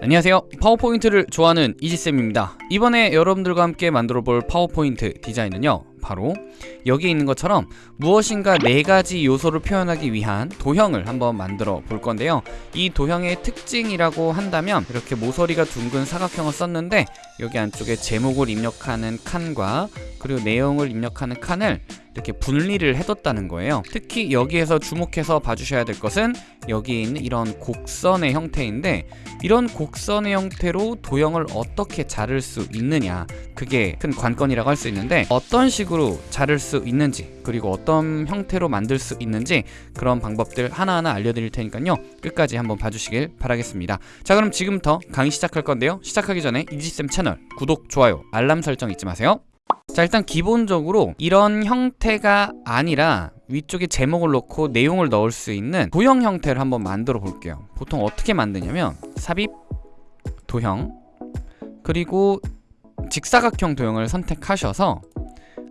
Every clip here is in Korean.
안녕하세요. 파워포인트를 좋아하는 이지쌤입니다. 이번에 여러분들과 함께 만들어 볼 파워포인트 디자인은요 바로 여기 있는 것처럼 무엇인가 네 가지 요소를 표현하기 위한 도형을 한번 만들어 볼 건데요. 이 도형의 특징이라고 한다면 이렇게 모서리가 둥근 사각형을 썼는데 여기 안쪽에 제목을 입력하는 칸과 그리고 내용을 입력하는 칸을 이렇게 분리를 해뒀다는 거예요. 특히 여기에서 주목해서 봐주셔야 될 것은 여기에 있는 이런 곡선의 형태인데 이런 곡선의 형태로 도형을 어떻게 자를 수 있느냐 그게 큰 관건이라고 할 수 있는데 어떤 식으로 자를 수 있는지 그리고 어떤 형태로 만들 수 있는지 그런 방법들 하나하나 알려드릴 테니까요. 끝까지 한번 봐주시길 바라겠습니다. 자 그럼 지금부터 강의 시작할 건데요. 시작하기 전에 이지쌤 채널 구독, 좋아요, 알람 설정 잊지 마세요. 자 일단 기본적으로 이런 형태가 아니라 위쪽에 제목을 넣고 내용을 넣을 수 있는 도형 형태를 한번 만들어 볼게요. 보통 어떻게 만드냐면 삽입 도형 그리고 직사각형 도형을 선택하셔서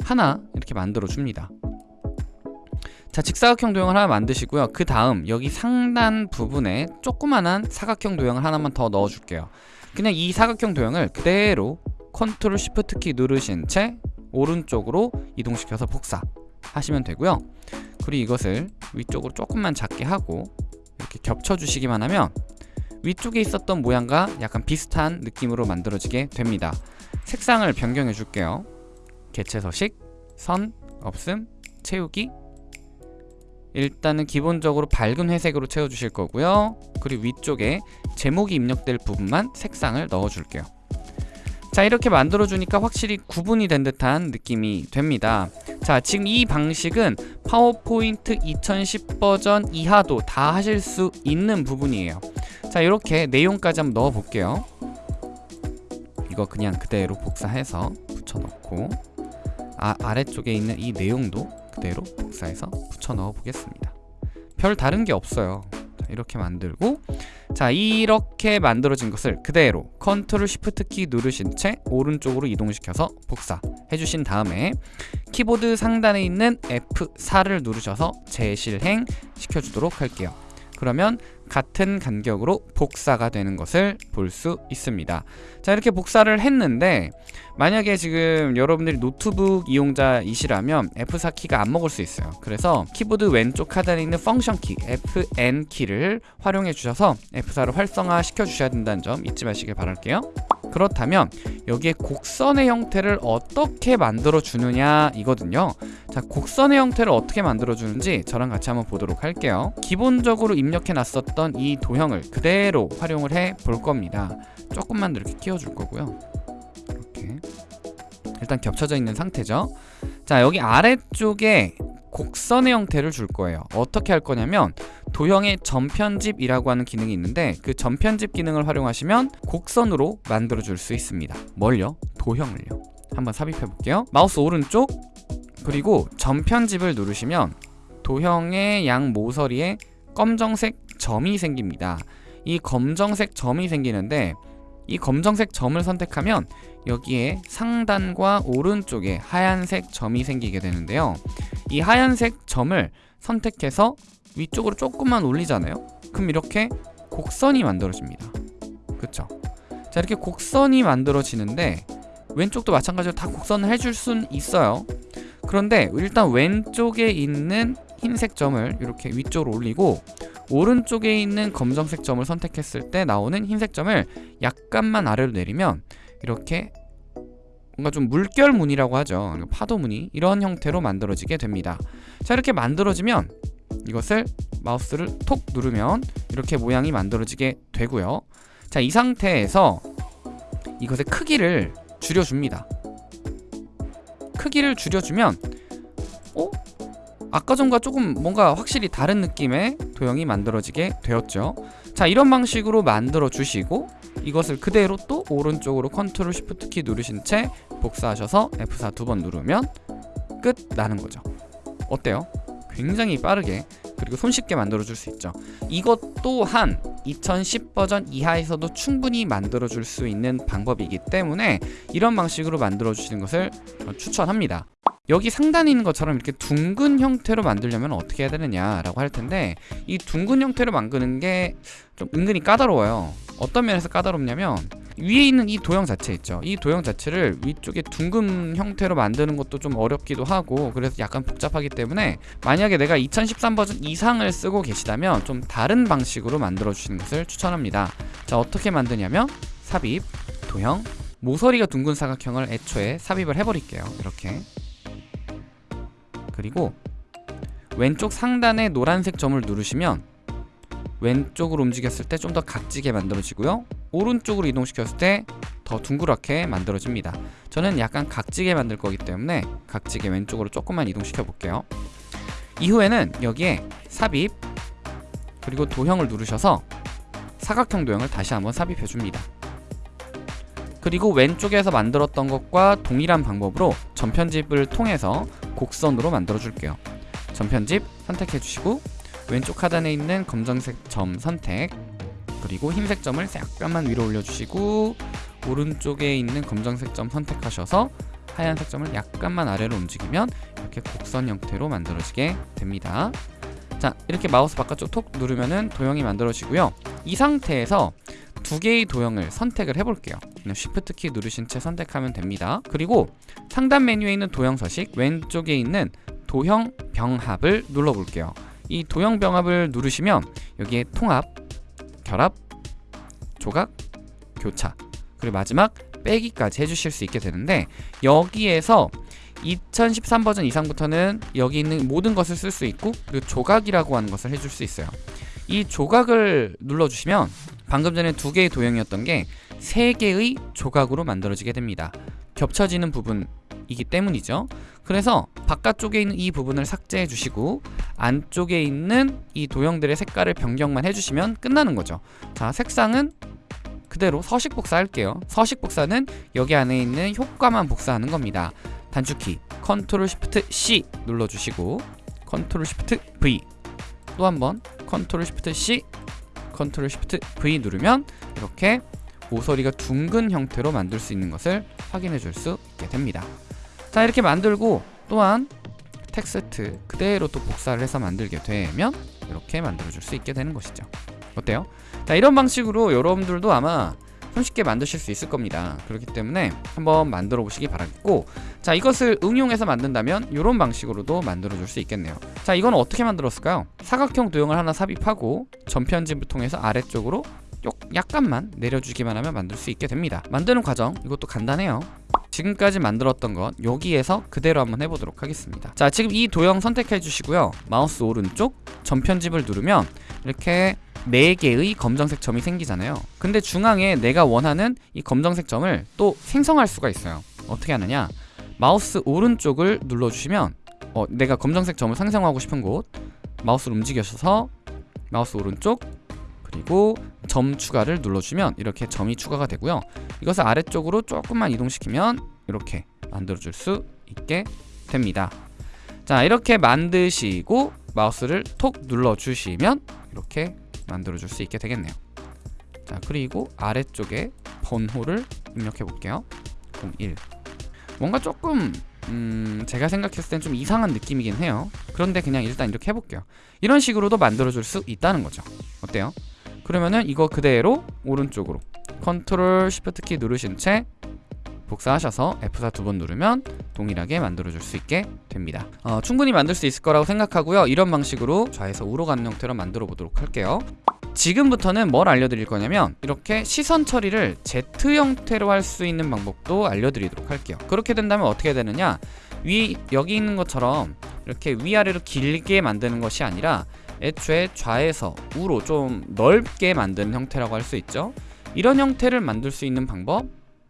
하나 이렇게 만들어 줍니다. 자 직사각형 도형을 하나 만드시고요. 그 다음 여기 상단 부분에 조그만한 사각형 도형을 하나만 더 넣어 줄게요 그냥 이 사각형 도형을 그대로 Control Shift 키 누르신 채 오른쪽으로 이동시켜서 복사 하시면 되고요. 그리고 이것을 위쪽으로 조금만 작게 하고 이렇게 겹쳐주시기만 하면 위쪽에 있었던 모양과 약간 비슷한 느낌으로 만들어지게 됩니다. 색상을 변경해 줄게요. 개체 서식, 선, 없음, 채우기 일단은 기본적으로 밝은 회색으로 채워주실 거고요. 그리고 위쪽에 제목이 입력될 부분만 색상을 넣어 줄게요. 자 이렇게 만들어주니까 확실히 구분이 된 듯한 느낌이 됩니다. 자 지금 이 방식은 파워포인트 2010 버전 이하도 다 하실 수 있는 부분이에요. 자 이렇게 내용까지 한번 넣어 볼게요. 이거 그냥 그대로 복사해서 붙여넣고 아, 아래쪽에 있는 이 내용도 그대로 복사해서 붙여 넣어 보겠습니다. 별 다른 게 없어요. 자, 이렇게 만들고 자 이렇게 만들어진 것을 그대로 Control Shift 키 누르신 채 오른쪽으로 이동시켜서 복사 해 주신 다음에 키보드 상단에 있는 F4를 누르셔서 재실행 시켜주도록 할게요 그러면 같은 간격으로 복사가 되는 것을 볼 수 있습니다. 자 이렇게 복사를 했는데 만약에 지금 여러분들이 노트북 이용자이시라면 F4 키가 안 먹을 수 있어요. 그래서 키보드 왼쪽 하단에 있는 function 키 FN 키를 활용해 주셔서 F4를 활성화 시켜 주셔야 된다는 점 잊지 마시길 바랄게요 그렇다면 여기에 곡선의 형태를 어떻게 만들어 주느냐 이거든요. 자 곡선의 형태를 어떻게 만들어 주는지 저랑 같이 한번 보도록 할게요. 기본적으로 입력해 놨었던 이 도형을 그대로 활용을 해 볼 겁니다. 조금만 더 이렇게 끼워 줄 거고요. 이렇게. 일단 겹쳐져 있는 상태죠. 자 여기 아래쪽에 곡선의 형태를 줄 거예요. 어떻게 할 거냐면 도형의 전편집이라고 하는 기능이 있는데 그 전편집 기능을 활용하시면 곡선으로 만들어 줄 수 있습니다. 뭘요? 도형을요. 한번 삽입해 볼게요. 마우스 오른쪽 그리고 전편집을 누르시면 도형의 양 모서리에 검정색 점이 생깁니다. 이 검정색 점이 생기는데 이 검정색 점을 선택하면 여기에 상단과 오른쪽에 하얀색 점이 생기게 되는데요. 이 하얀색 점을 선택해서 위쪽으로 조금만 올리잖아요? 그럼 이렇게 곡선이 만들어집니다. 그쵸? 자 이렇게 곡선이 만들어지는데 왼쪽도 마찬가지로 다 곡선을 해줄 순 있어요. 그런데 일단 왼쪽에 있는 흰색 점을 이렇게 위쪽으로 올리고 오른쪽에 있는 검정색 점을 선택했을 때 나오는 흰색 점을 약간만 아래로 내리면 이렇게 뭔가 좀 물결 무늬라고 하죠. 파도 무늬. 이런 형태로 만들어지게 됩니다. 자 이렇게 만들어지면 이것을 마우스를 톡 누르면 이렇게 모양이 만들어지게 되고요 자 이 상태에서 이것의 크기를 줄여줍니다 크기를 줄여주면 어? 아까 전과 조금 뭔가 확실히 다른 느낌의 도형이 만들어지게 되었죠 자 이런 방식으로 만들어 주시고 이것을 그대로 또 오른쪽으로 Control Shift 키 누르신 채 복사하셔서 F4 두 번 누르면 끝 나는 거죠 어때요? 굉장히 빠르게 그리고 손쉽게 만들어줄 수 있죠. 이것 또한 2010 버전 이하에서도 충분히 만들어줄 수 있는 방법이기 때문에 이런 방식으로 만들어주시는 것을 추천합니다. 여기 상단에 있는 것처럼 이렇게 둥근 형태로 만들려면 어떻게 해야 되느냐라고 할 텐데 이 둥근 형태로 만드는 게 좀 은근히 까다로워요. 어떤 면에서 까다롭냐면 위에 있는 이 도형 자체 있죠. 이 도형 자체를 위쪽에 둥근 형태로 만드는 것도 좀 어렵기도 하고 그래서 약간 복잡하기 때문에 만약에 내가 2013 버전 이상을 쓰고 계시다면 좀 다른 방식으로 만들어 주시는 것을 추천합니다. 자 어떻게 만드냐면 삽입, 도형, 모서리가 둥근 사각형을 애초에 삽입을 해버릴게요. 이렇게 그리고 왼쪽 상단의 노란색 점을 누르시면 왼쪽으로 움직였을 때 좀 더 각지게 만들어지고요. 오른쪽으로 이동시켰을 때 더 둥그랗게 만들어집니다. 저는 약간 각지게 만들 거기 때문에 각지게 왼쪽으로 조금만 이동시켜 볼게요. 이후에는 여기에 삽입 그리고 도형을 누르셔서 사각형 도형을 다시 한번 삽입해 줍니다. 그리고 왼쪽에서 만들었던 것과 동일한 방법으로 전편집을 통해서 곡선으로 만들어 줄게요. 전편집 선택해 주시고 왼쪽 하단에 있는 검정색 점 선택. 그리고 흰색 점을 약간만 위로 올려주시고 오른쪽에 있는 검정색 점 선택하셔서 하얀색 점을 약간만 아래로 움직이면 이렇게 곡선 형태로 만들어지게 됩니다. 자 이렇게 마우스 바깥쪽 톡 누르면은 도형이 만들어지고요. 이 상태에서 두 개의 도형을 선택을 해볼게요. Shift 키 누르신 채 선택하면 됩니다. 그리고 상단 메뉴에 있는 도형 서식 왼쪽에 있는 도형 병합을 눌러볼게요 이 도형 병합을 누르시면 여기에 통합, 결합, 조각, 교차 그리고 마지막 빼기까지 해주실 수 있게 되는데 여기에서 2013 버전 이상부터는 여기 있는 모든 것을 쓸 수 있고 그리고 조각이라고 하는 것을 해줄 수 있어요. 이 조각을 눌러주시면 방금 전에 두 개의 도형이었던 게 세 개의 조각으로 만들어지게 됩니다. 겹쳐지는 부분 이기 때문이죠. 그래서 바깥쪽에 있는 이 부분을 삭제해 주시고 안쪽에 있는 이 도형들의 색깔을 변경만 해주시면 끝나는 거죠. 자 색상은 그대로 서식 복사할게요. 서식 복사는 여기 안에 있는 효과만 복사하는 겁니다. 단축키 Control Shift C 눌러주시고 Control Shift V 또 한번 Control Shift C Control Shift V 누르면 이렇게 모서리가 둥근 형태로 만들 수 있는 것을 확인해 줄 수 있게 됩니다 자 이렇게 만들고 또한 텍스트 그대로 또 복사를 해서 만들게 되면 이렇게 만들어 줄 수 있게 되는 것이죠. 어때요? 자 이런 방식으로 여러분들도 아마 손쉽게 만드실 수 있을 겁니다. 그렇기 때문에 한번 만들어 보시기 바라겠고 자 이것을 응용해서 만든다면 이런 방식으로도 만들어 줄 수 있겠네요. 자 이건 어떻게 만들었을까요? 사각형 도형을 하나 삽입하고 전편집을 통해서 아래쪽으로 약간만 내려주기만 하면 만들 수 있게 됩니다. 만드는 과정 이것도 간단해요 지금까지 만들었던 것 여기에서 그대로 한번 해보도록 하겠습니다. 자 지금 이 도형 선택해 주시고요. 마우스 오른쪽 점 편집을 누르면 이렇게 4개의 검정색 점이 생기잖아요. 근데 중앙에 내가 원하는 이 검정색 점을 또 생성할 수가 있어요. 어떻게 하느냐? 마우스 오른쪽을 눌러주시면 어, 내가 검정색 점을 생성하고 싶은 곳 마우스를 움직여서 마우스 오른쪽 그리고 점 추가를 눌러주면 이렇게 점이 추가가 되고요. 이것을 아래쪽으로 조금만 이동시키면 이렇게 만들어줄 수 있게 됩니다. 자 이렇게 만드시고 마우스를 톡 눌러주시면 이렇게 만들어줄 수 있게 되겠네요. 자 그리고 아래쪽에 번호를 입력해 볼게요. 01 뭔가 조금 음 제가 생각했을 땐 좀 이상한 느낌이긴 해요. 그런데 그냥 일단 이렇게 해볼게요. 이런 식으로도 만들어줄 수 있다는 거죠. 어때요? 그러면은 이거 그대로 오른쪽으로 컨트롤 시프트 키 누르신 채 복사하셔서 F4 두 번 누르면 동일하게 만들어줄 수 있게 됩니다. 어, 충분히 만들 수 있을 거라고 생각하고요. 이런 방식으로 좌에서 우로 가는 형태로 만들어 보도록 할게요. 지금부터는 뭘 알려드릴 거냐면 이렇게 시선 처리를 Z 형태로 할 수 있는 방법도 알려드리도록 할게요. 그렇게 된다면 어떻게 되느냐? 위 여기 있는 것처럼 이렇게 위아래로 길게 만드는 것이 아니라 애초에 좌에서 우로 좀 넓게 만드는 형태라고 할 수 있죠? 이런 형태를 만들 수 있는 방법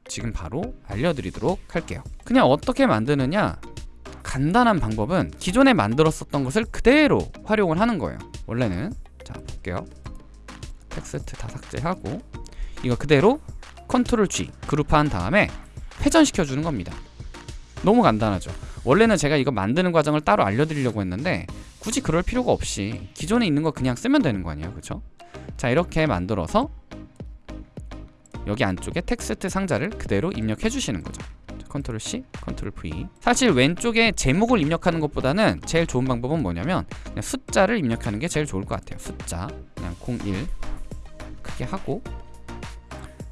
지금 바로 알려드리도록 할게요. 그냥 어떻게 만드느냐? 간단한 방법은 기존에 만들었었던 것을 그대로 활용을 하는 거예요. 원래는 자 볼게요. 텍스트 다 삭제하고 이거 그대로 컨트롤 G 그룹화한 다음에 회전시켜 주는 겁니다. 너무 간단하죠. 원래는 제가 이거 만드는 과정을 따로 알려드리려고 했는데 굳이 그럴 필요가 없이 기존에 있는 거 그냥 쓰면 되는 거 아니에요? 그쵸? 자 이렇게 만들어서 여기 안쪽에 텍스트 상자를 그대로 입력해 주시는 거죠. 자, 컨트롤 C, 컨트롤 V. 사실 왼쪽에 제목을 입력하는 것보다는 제일 좋은 방법은 뭐냐면 숫자를 입력하는 게 제일 좋을 것 같아요. 숫자. 그냥 01 크게 하고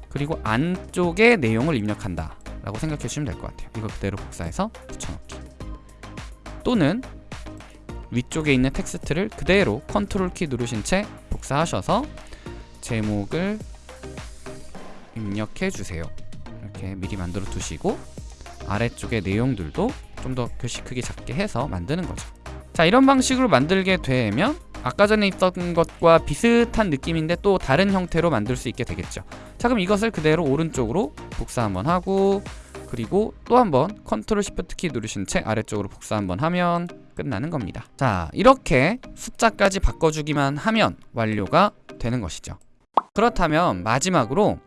그리고 안쪽에 내용을 입력한다 라고 생각해 주시면 될 것 같아요. 이거 그대로 복사해서 붙여넣기. 또는 위쪽에 있는 텍스트를 그대로 컨트롤 키 누르신 채 복사하셔서 제목을 입력해 주세요. 이렇게 미리 만들어 두시고 아래쪽에 내용들도 좀 더 글씨 크기 작게 해서 만드는 거죠. 자 이런 방식으로 만들게 되면 아까 전에 있던 것과 비슷한 느낌인데 또 다른 형태로 만들 수 있게 되겠죠. 자 그럼 이것을 그대로 오른쪽으로 복사 한번 하고 그리고 또 한번 컨트롤 시프트 키 누르신 채 아래쪽으로 복사 한번 하면 끝나는 겁니다. 자 이렇게 숫자까지 바꿔주기만 하면 완료가 되는 것이죠. 그렇다면 마지막으로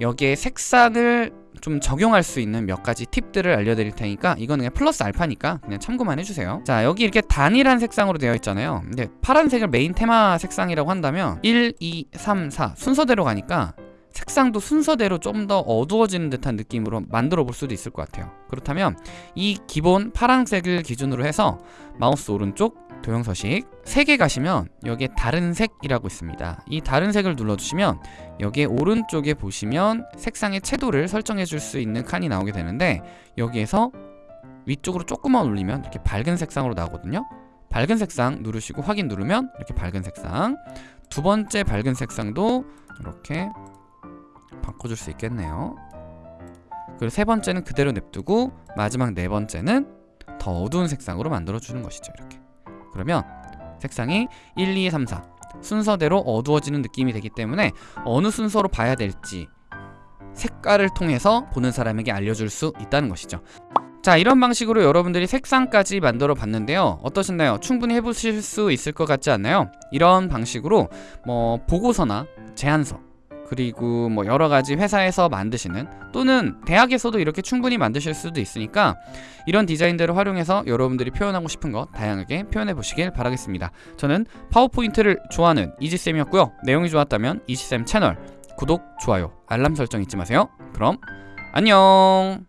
여기에 색상을 좀 적용할 수 있는 몇 가지 팁들을 알려드릴 테니까 이거는 그냥 플러스 알파니까 그냥 참고만 해주세요. 자 여기 이렇게 단일한 색상으로 되어 있잖아요. 근데 파란색을 메인 테마 색상이라고 한다면 1, 2, 3, 4 순서대로 가니까 색상도 순서대로 좀 더 어두워지는 듯한 느낌으로 만들어 볼 수도 있을 것 같아요. 그렇다면 이 기본 파란색을 기준으로 해서 마우스 오른쪽 도형 서식 3개 가시면 여기에 다른 색이라고 있습니다. 이 다른 색을 눌러주시면 여기에 오른쪽에 보시면 색상의 채도를 설정해 줄 수 있는 칸이 나오게 되는데 여기에서 위쪽으로 조금만 올리면 이렇게 밝은 색상으로 나오거든요. 밝은 색상 누르시고 확인 누르면 이렇게 밝은 색상. 두 번째 밝은 색상도 이렇게 바꿔줄 수 있겠네요. 그리고 세 번째는 그대로 냅두고 마지막 네 번째는 더 어두운 색상으로 만들어 주는 것이죠 이렇게. 그러면 색상이 1, 2, 3, 4 순서대로 어두워지는 느낌이 되기 때문에 어느 순서로 봐야 될지 색깔을 통해서 보는 사람에게 알려줄 수 있다는 것이죠. 자 이런 방식으로 여러분들이 색상까지 만들어 봤는데요. 어떠셨나요? 충분히 해보실 수 있을 것 같지 않나요? 이런 방식으로 뭐 보고서나 제안서 그리고 뭐 여러 가지 회사에서 만드시는 또는 대학에서도 이렇게 충분히 만드실 수도 있으니까 이런 디자인들을 활용해서 여러분들이 표현하고 싶은 것 다양하게 표현해 보시길 바라겠습니다. 저는 파워포인트를 좋아하는 이지쌤이었고요. 내용이 좋았다면 이지쌤 채널 구독, 좋아요, 알람 설정 잊지 마세요. 그럼 안녕